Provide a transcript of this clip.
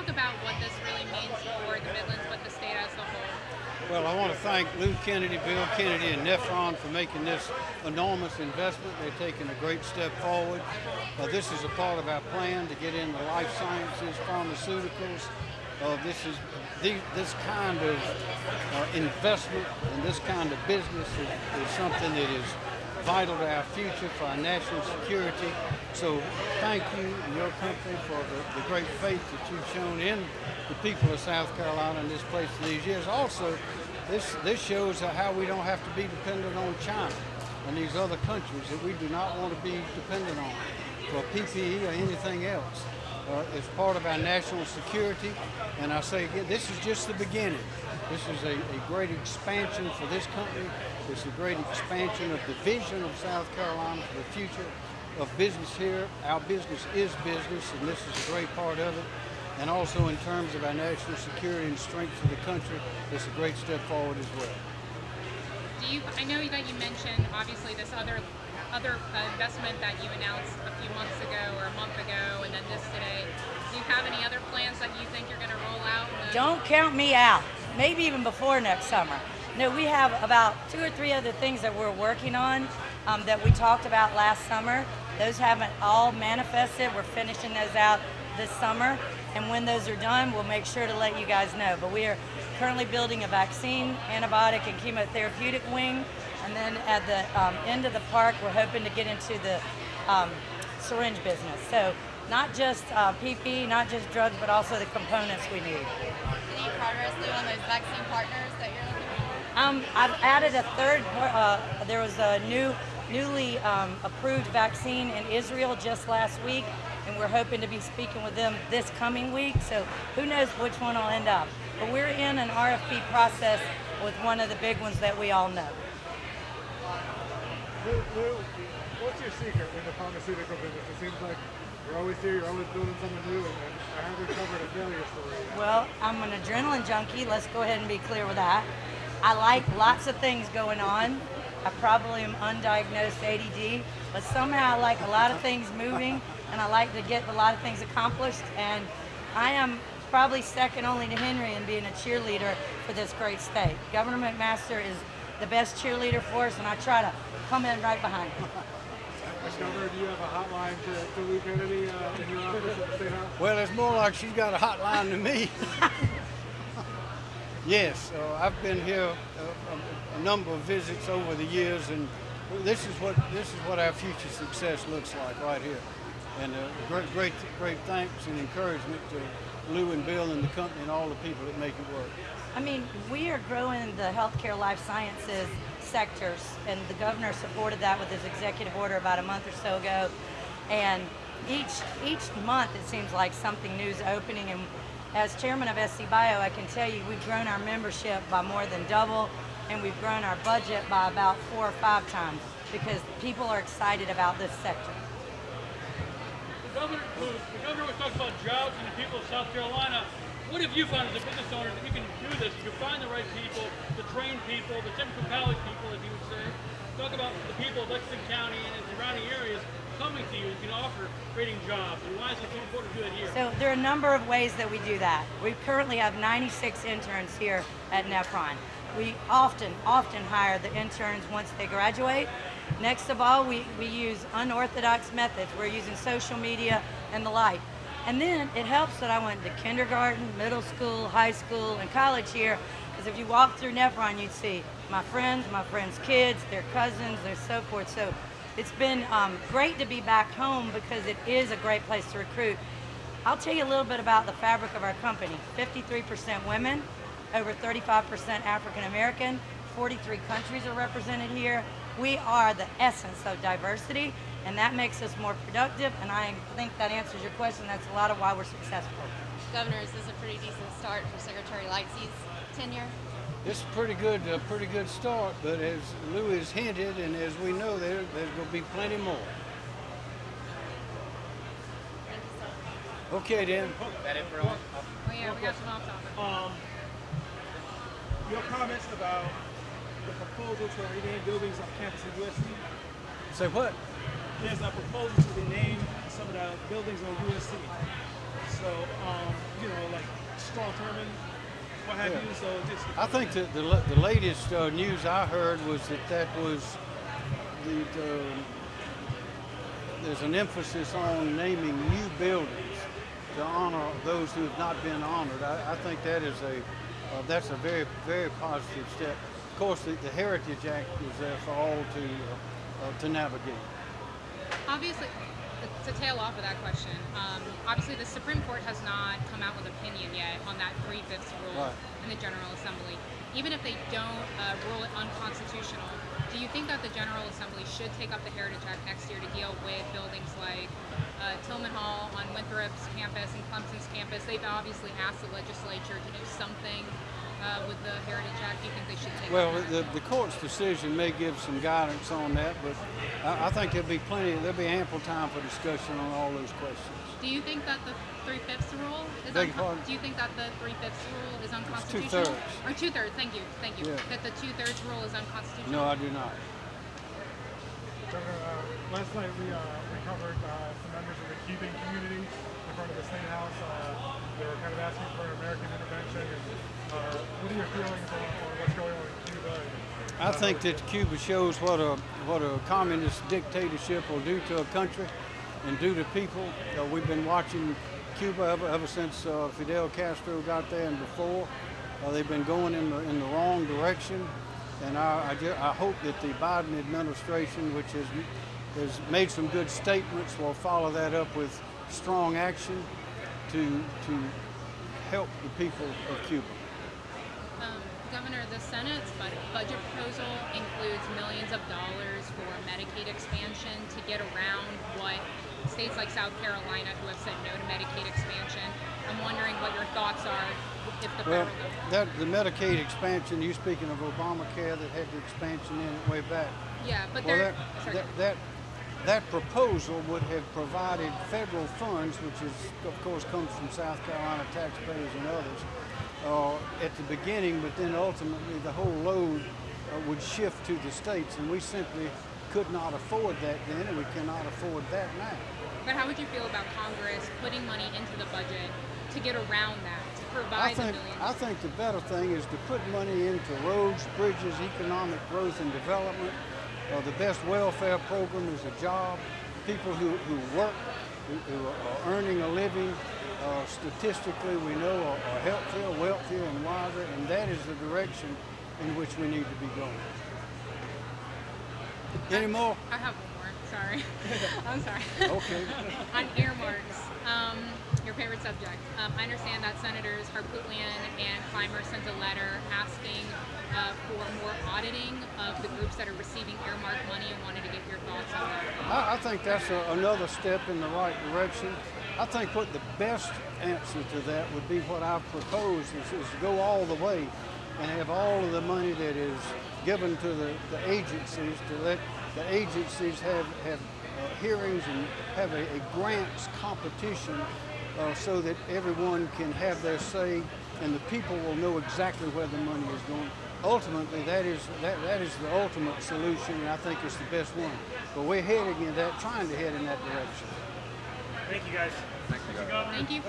talk about what this really means for the Midlands, but the state as a whole? Well, I want to thank Lou Kennedy, Bill Kennedy, and Nephron for making this enormous investment. They're taking a great step forward. Uh, this is a part of our plan to get into life sciences, pharmaceuticals. Uh, this is the, this kind of uh, investment and this kind of business is, is something that is vital to our future, for our national security. So thank you and your company for the, the great faith that you've shown in the people of South Carolina and this place these years. Also, this, this shows how we don't have to be dependent on China and these other countries that we do not want to be dependent on for PPE or anything else. Uh, it's part of our national security, and I say again, this is just the beginning. This is a, a great expansion for this company. It's a great expansion of the vision of South Carolina for the future of business here. Our business is business, and this is a great part of it. And also in terms of our national security and strength of the country, it's a great step forward as well. Do you? I know that you mentioned obviously this other other investment that you announced a few months ago or a month ago, and then this today. Do you have any other plans that you think you're going to roll out? Don't count me out. Maybe even before next summer. No, we have about two or three other things that we're working on um, that we talked about last summer. Those haven't all manifested. We're finishing those out this summer. And when those are done, we'll make sure to let you guys know. But we are currently building a vaccine, antibiotic, and chemotherapeutic wing. And then at the um, end of the park, we're hoping to get into the um, syringe business. So not just uh, PP, not just drugs, but also the components we need. Any progress, Lou, on those vaccine partners that you're looking for? Um, I've added a third, uh, there was a new, newly um, approved vaccine in Israel just last week, and we're hoping to be speaking with them this coming week, so who knows which one will end up. But we're in an RFP process with one of the big ones that we all know. Lou, what's your secret in the pharmaceutical business? It seems like you're always here, you're always building something new, and, I haven't covered a failure story. Well, I'm an adrenaline junkie. Let's go ahead and be clear with that. I like lots of things going on. I probably am undiagnosed ADD, but somehow I like a lot of things moving, and I like to get a lot of things accomplished. And I am probably second only to Henry in being a cheerleader for this great state. Governor McMaster is the best cheerleader for us, and I try to come in right behind him. Governor, do you have a hotline to, to Lou Kennedy uh, in your office at the State House? Well, it's more like she's got a hotline to me. yes, uh, I've been here a, a, a, number of visits over the years, and this is what this is what our future success looks like right here. And uh, great, great, great thanks and encouragement to Lou and Bill and the company and all the people that make it work. I mean, we are growing the healthcare life sciences sectors, and the governor supported that with his executive order about a month or so ago. And each each month, it seems like something new is opening. And as chairman of SC Bio, I can tell you we've grown our membership by more than double, and we've grown our budget by about four or five times because people are excited about this sector. The governor, the governor was talking about jobs and the people of South Carolina. What have you found as a business owner that you can do this? You can find the right people, the trained people, the Central Valley people, as you would say. Talk about the people of Lexington County and surrounding areas coming to you and can offer creating jobs. And why is it so important to do that here? So there are a number of ways that we do that. We currently have 96 interns here at Nephron. We often, often hire the interns once they graduate. Next of all, we, we use unorthodox methods. We're using social media and the like. And then it helps that I went to kindergarten, middle school, high school, and college here, because if you walk through Nephron, you'd see my friends, my friends' kids, their cousins, their so forth. So it's been um, great to be back home because it is a great place to recruit. I'll tell you a little bit about the fabric of our company. 53% women, over 35% African American, 43 countries are represented here. We are the essence of diversity and that makes us more productive, and I think that answers your question. That's a lot of why we're successful. Governor, is this a pretty decent start for Secretary Lightsey's tenure? It's a pretty good, uh, pretty good start, but as Lou has hinted, and as we know, there, there's going to be plenty more. Okay, then. That it for all? Oh yeah, we got some off topic. Um, your comments about the proposal to rename buildings on campus at USC. Say what? There's a proposal to rename some of the buildings on USC. So, um, you know, like Strom Thurmond, what have Yeah. you. So just I think that the, the latest uh, news I heard was that that was the, the there's an emphasis on naming new buildings to honor those who have not been honored. I, I think that is a uh, that's a very very positive step. Of course, the, the Heritage Act is there for all to uh, uh, to navigate. Obviously, to tail off of that question, um, obviously the Supreme Court has not come out with opinion yet on that three-fifths rule Right. in the General Assembly. Even if they don't uh, rule it unconstitutional, do you think that the General Assembly should take up the Heritage Act next year to deal with buildings like uh, Tillman Hall on Winthrop's campus and Clemson's campus? They've obviously asked the legislature to do something uh, with the Heritage Act. Do you think they should take Well, the, the court's decision may give some guidance on that, but I, I think there'll be plenty, there'll be ample time for discussion on all those questions. Do you think that the three fifths rule is Beg your? Do you think that the three fifths rule is unconstitutional? two-thirds. Or two thirds? Thank you, thank you. Yeah. That the two thirds rule is unconstitutional. No, I do not. Governor, uh, last night we, uh, we covered uh, some members of the Cuban community in front of the State House. Uh, they were kind of asking for an American intervention. What are your feelings on, what's going on in Cuba? I think that Cuba shows what a what a communist dictatorship will do to a country and do to people. Uh, we've been watching Cuba ever, ever since uh, Fidel Castro got there and before. Uh, they've been going in the in the wrong direction, and I I, ju- I hope that the Biden administration, which has has made some good statements, will follow that up with strong action to to help the people of Cuba. The Senate's bud- budget proposal includes millions of dollars for Medicaid expansion to get around what states like South Carolina, who have said no to Medicaid expansion. I'm wondering what your thoughts are if the Well, that the Medicaid expansion. You speaking of Obamacare that had the expansion in it way back. Yeah, but Well, that, that that that proposal would have provided federal funds, which is of course comes from South Carolina taxpayers and others, uh, at the beginning. But then ultimately the whole load uh, would shift to the states, and we simply could not afford that then, and we cannot afford that now. But how would you feel about Congress putting money into the budget to get around that, to I provide the think millions? I think the better thing is to put money into roads, bridges, economic growth and development. Uh, the best welfare program is a job. People who, who work, who, who are earning a living, uh, statistically we know are, are healthier, wealthier, and wiser, and that is the direction in which we need to be going. Any more? I have. Sorry. I'm sorry. Okay. On earmarks, um, your favorite subject. Um, I understand that Senators Harpootlian and Climer sent a letter asking uh, for more auditing of the groups that are receiving earmark money and wanted to get your thoughts on that. I, I think that's a, another step in the right direction. I think what the best answer to that would be what I've proposed is, is to go all the way and have all of the money that is given to the, the agencies to let the agencies have, have uh, hearings and have a, a grants competition uh, so that everyone can have their say and the people will know exactly where the money is going. Ultimately, that is that, that is the ultimate solution, and I think it's the best one. But we're heading in that, trying to head in that direction. thank you guys. Thank you.